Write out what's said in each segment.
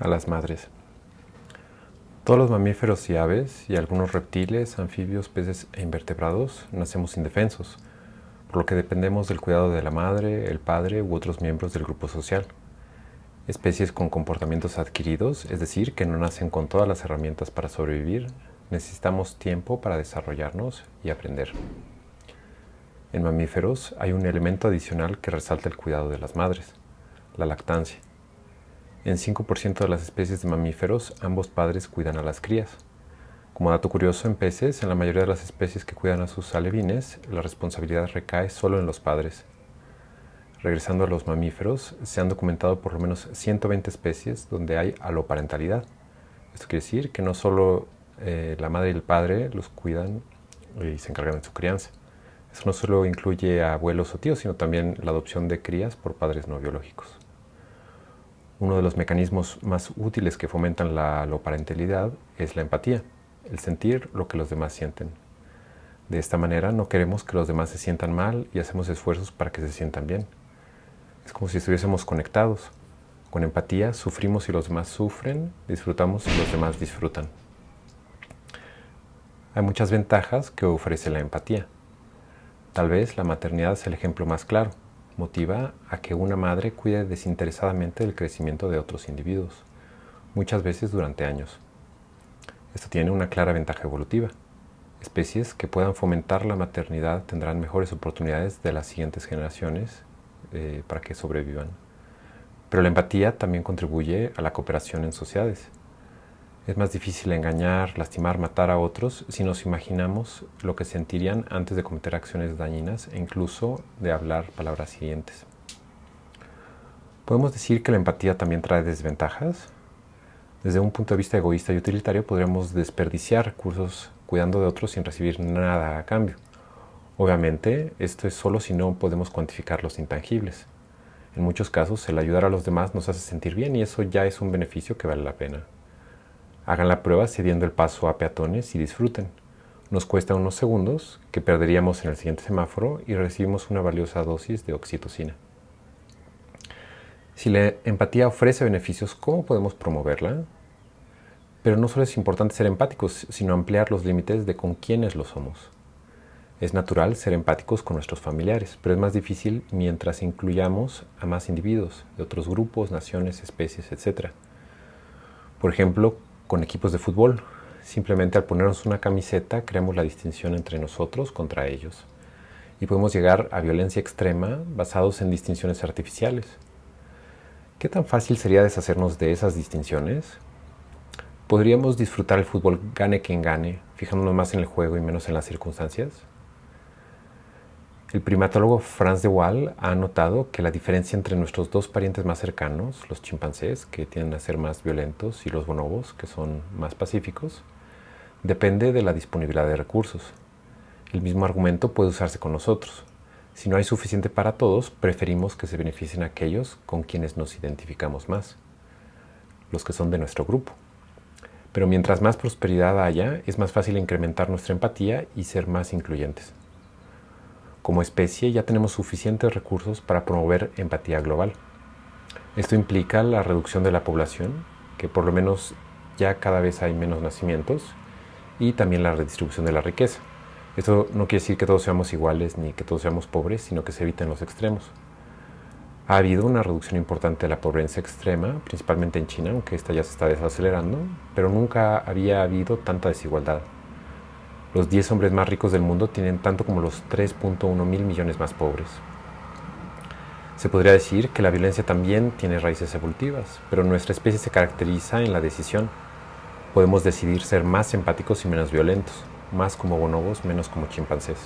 a las madres. Todos los mamíferos y aves y algunos reptiles, anfibios, peces e invertebrados nacemos indefensos, por lo que dependemos del cuidado de la madre, el padre u otros miembros del grupo social. Especies con comportamientos adquiridos, es decir, que no nacen con todas las herramientas para sobrevivir, necesitamos tiempo para desarrollarnos y aprender. En mamíferos hay un elemento adicional que resalta el cuidado de las madres, la lactancia. En 5% de las especies de mamíferos, ambos padres cuidan a las crías. Como dato curioso, en peces, en la mayoría de las especies que cuidan a sus alevines, la responsabilidad recae solo en los padres. Regresando a los mamíferos, se han documentado por lo menos 120 especies donde hay aloparentalidad. Esto quiere decir que no solo eh, la madre y el padre los cuidan y se encargan de su crianza. Eso no solo incluye abuelos o tíos, sino también la adopción de crías por padres no biológicos. Uno de los mecanismos más útiles que fomentan la parentalidad es la empatía, el sentir lo que los demás sienten. De esta manera no queremos que los demás se sientan mal y hacemos esfuerzos para que se sientan bien. Es como si estuviésemos conectados. Con empatía sufrimos si los demás sufren, disfrutamos si los demás disfrutan. Hay muchas ventajas que ofrece la empatía. Tal vez la maternidad es el ejemplo más claro. Motiva a que una madre cuide desinteresadamente del crecimiento de otros individuos, muchas veces durante años. Esto tiene una clara ventaja evolutiva. Especies que puedan fomentar la maternidad tendrán mejores oportunidades de las siguientes generaciones eh, para que sobrevivan. Pero la empatía también contribuye a la cooperación en sociedades. Es más difícil engañar, lastimar, matar a otros si nos imaginamos lo que sentirían antes de cometer acciones dañinas e incluso de hablar palabras hirientes. ¿Podemos decir que la empatía también trae desventajas? Desde un punto de vista egoísta y utilitario podríamos desperdiciar recursos cuidando de otros sin recibir nada a cambio. Obviamente, esto es solo si no podemos cuantificar los intangibles. En muchos casos, el ayudar a los demás nos hace sentir bien y eso ya es un beneficio que vale la pena. Hagan la prueba cediendo el paso a peatones y disfruten. Nos cuesta unos segundos que perderíamos en el siguiente semáforo y recibimos una valiosa dosis de oxitocina. Si la empatía ofrece beneficios, ¿cómo podemos promoverla? Pero no solo es importante ser empáticos, sino ampliar los límites de con quiénes lo somos. Es natural ser empáticos con nuestros familiares, pero es más difícil mientras incluyamos a más individuos, de otros grupos, naciones, especies, etc. Por ejemplo, con equipos de fútbol. Simplemente al ponernos una camiseta creamos la distinción entre nosotros contra ellos. Y podemos llegar a violencia extrema basados en distinciones artificiales. ¿Qué tan fácil sería deshacernos de esas distinciones? ¿Podríamos disfrutar el fútbol gane quien gane, fijándonos más en el juego y menos en las circunstancias? El primatólogo Franz de Waal ha notado que la diferencia entre nuestros dos parientes más cercanos, los chimpancés, que tienden a ser más violentos, y los bonobos, que son más pacíficos, depende de la disponibilidad de recursos. El mismo argumento puede usarse con nosotros. Si no hay suficiente para todos, preferimos que se beneficien aquellos con quienes nos identificamos más, los que son de nuestro grupo. Pero mientras más prosperidad haya, es más fácil incrementar nuestra empatía y ser más incluyentes. Como especie ya tenemos suficientes recursos para promover empatía global. Esto implica la reducción de la población, que por lo menos ya cada vez hay menos nacimientos, y también la redistribución de la riqueza. Esto no quiere decir que todos seamos iguales ni que todos seamos pobres, sino que se eviten los extremos. Ha habido una reducción importante de la pobreza extrema, principalmente en China, aunque esta ya se está desacelerando, pero nunca había habido tanta desigualdad. Los 10 hombres más ricos del mundo tienen tanto como los 3.1 mil millones más pobres. Se podría decir que la violencia también tiene raíces evolutivas, pero nuestra especie se caracteriza en la decisión. Podemos decidir ser más empáticos y menos violentos, más como bonobos, menos como chimpancés.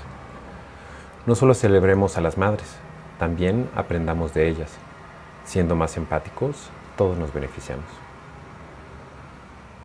No solo celebremos a las madres, también aprendamos de ellas. Siendo más empáticos, todos nos beneficiamos.